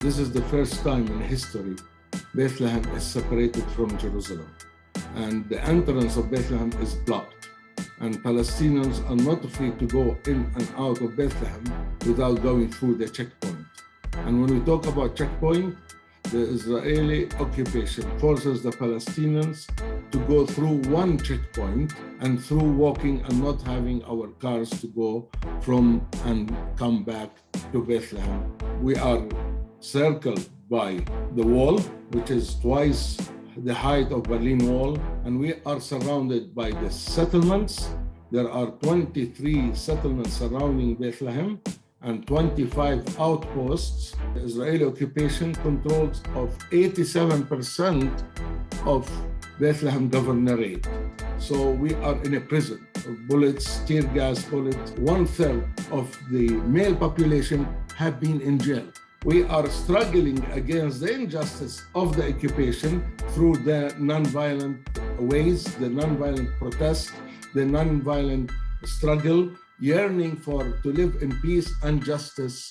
This is the first time in history Bethlehem is separated from Jerusalem. And the entrance of Bethlehem is blocked. And Palestinians are not free to go in and out of Bethlehem without going through the checkpoint. And when we talk about checkpoint, the Israeli occupation forces the Palestinians to go through one checkpoint and through walking and not having our cars to go from and come back to Bethlehem. We are circled by the wall, which is twice the height of Berlin Wall, and we are surrounded by the settlements. There are 23 settlements surrounding Bethlehem and 25 outposts. The Israeli occupation controls of 87% of Bethlehem governorate. So we are in a prison of bullets, tear gas bullets. One third of the male population have been in jail. We are struggling against the injustice of the occupation through the nonviolent ways, the nonviolent protest, the nonviolent struggle, yearning for to live in peace and justice